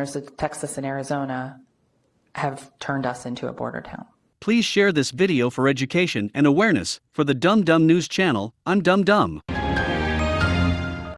Governors of Texas and Arizona have turned us into a border town. Please share this video for education and awareness. For the Dum Dum News channel, I'm Dum Dum.